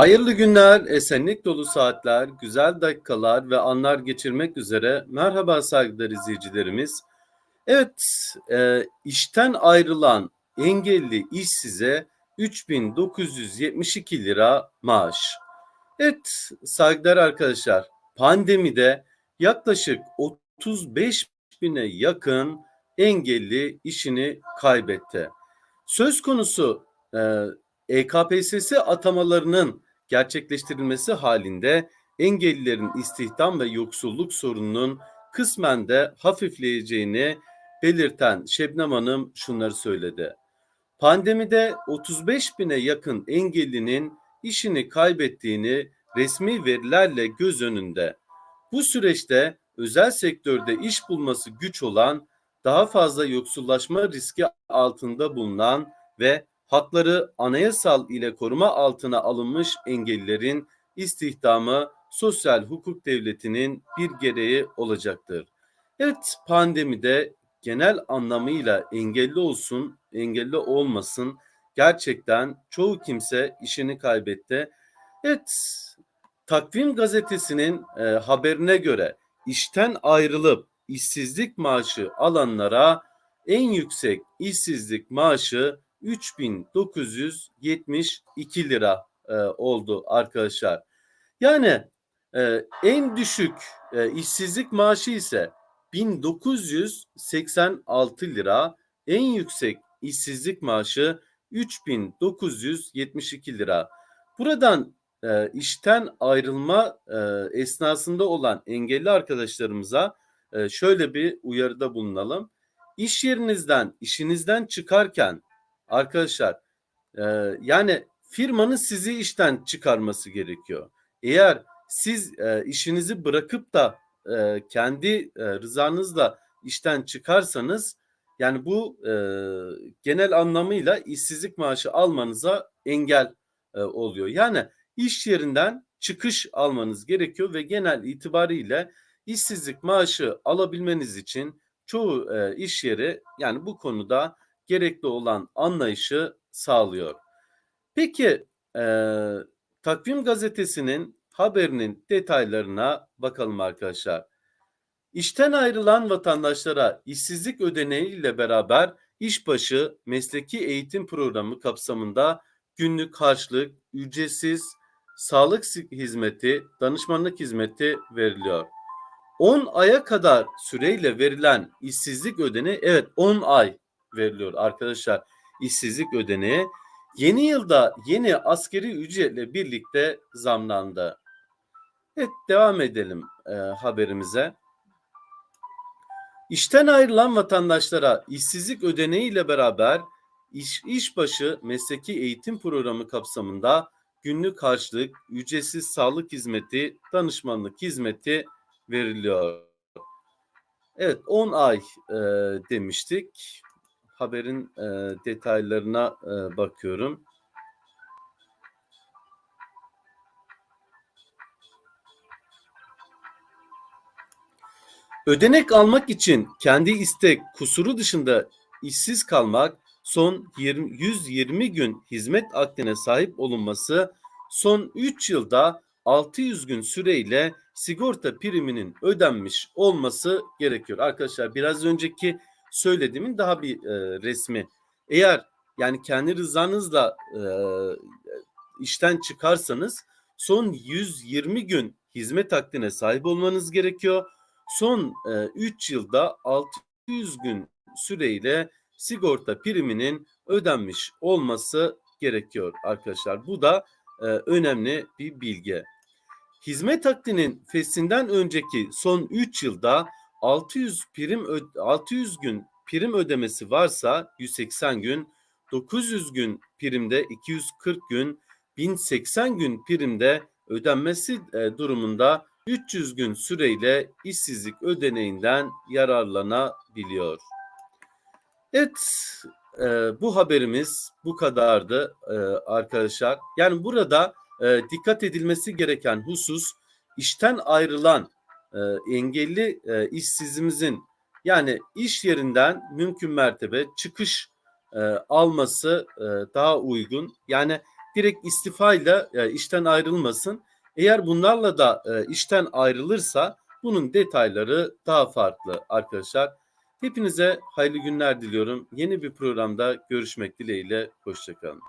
Hayırlı günler, esenlik dolu saatler, güzel dakikalar ve anlar geçirmek üzere. Merhaba saygıdeğer izleyicilerimiz. Evet, e, işten ayrılan engelli işsize 3972 lira maaş. Evet saygıdeğer arkadaşlar, pandemide yaklaşık 35 bine yakın engelli işini kaybetti. Söz konusu e, EKPSS atamalarının gerçekleştirilmesi halinde engellilerin istihdam ve yoksulluk sorununun kısmen de hafifleyeceğini belirten Şebnem Hanım şunları söyledi. Pandemide 35 bine yakın engellinin işini kaybettiğini resmi verilerle göz önünde. Bu süreçte özel sektörde iş bulması güç olan, daha fazla yoksullaşma riski altında bulunan ve hakları anayasal ile koruma altına alınmış engellilerin istihdamı sosyal hukuk devletinin bir gereği olacaktır. Evet pandemide genel anlamıyla engelli olsun, engelli olmasın gerçekten çoğu kimse işini kaybetti. Evet Takvim gazetesinin e, haberine göre işten ayrılıp işsizlik maaşı alanlara en yüksek işsizlik maaşı 3972 lira e, oldu arkadaşlar. Yani e, en düşük e, işsizlik maaşı ise 1986 lira, en yüksek işsizlik maaşı 3972 lira. Buradan e, işten ayrılma e, esnasında olan engelli arkadaşlarımıza e, şöyle bir uyarıda bulunalım. İş yerinizden, işinizden çıkarken arkadaşlar e, yani firmanın sizi işten çıkarması gerekiyor. Eğer siz e, işinizi bırakıp da e, kendi e, rızanızla işten çıkarsanız yani bu e, genel anlamıyla işsizlik maaşı almanıza engel e, oluyor. Yani iş yerinden çıkış almanız gerekiyor ve genel itibariyle işsizlik maaşı alabilmeniz için çoğu e, iş yeri yani bu konuda gerekli olan anlayışı sağlıyor. Peki e, Takvim Gazetesi'nin haberinin detaylarına bakalım arkadaşlar. İşten ayrılan vatandaşlara işsizlik ödeneği ile beraber işbaşı mesleki eğitim programı kapsamında günlük harçlık, ücretsiz sağlık hizmeti, danışmanlık hizmeti veriliyor. 10 aya kadar süreyle verilen işsizlik ödeneği evet 10 ay veriliyor arkadaşlar işsizlik ödeneği. Yeni yılda yeni askeri ücretle birlikte zamlandı. Evet devam edelim e, haberimize. İşten ayrılan vatandaşlara işsizlik ödeneği ile beraber iş, işbaşı mesleki eğitim programı kapsamında günlük harçlık, ücretsiz sağlık hizmeti, danışmanlık hizmeti veriliyor. Evet 10 ay e, demiştik. Haberin e, detaylarına e, bakıyorum. Ödenek almak için kendi istek kusuru dışında işsiz kalmak son 20, 120 gün hizmet akdine sahip olunması son 3 yılda 600 gün süreyle sigorta priminin ödenmiş olması gerekiyor. Arkadaşlar biraz önceki söylediğimin daha bir e, resmi. Eğer yani kendi rızanızla e, işten çıkarsanız son 120 gün hizmet akdine sahip olmanız gerekiyor. Son 3 e, yılda 600 gün süreyle sigorta priminin ödenmiş olması gerekiyor arkadaşlar. Bu da e, önemli bir bilgi. Hizmet akdinin fesinden önceki son 3 yılda 600 prim 600 gün prim ödemesi varsa 180 gün, 900 gün primde 240 gün, 1080 gün primde ödenmesi e, durumunda 300 gün süreyle işsizlik ödeneğinden yararlanabiliyor. Evet e, bu haberimiz bu kadardı e, arkadaşlar. Yani burada dikkat edilmesi gereken husus işten ayrılan e, engelli e, işsizimizin yani iş yerinden mümkün mertebe çıkış e, alması e, daha uygun. Yani direkt istifayla e, işten ayrılmasın. Eğer bunlarla da e, işten ayrılırsa bunun detayları daha farklı arkadaşlar. Hepinize hayırlı günler diliyorum. Yeni bir programda görüşmek dileğiyle. Hoşçakalın.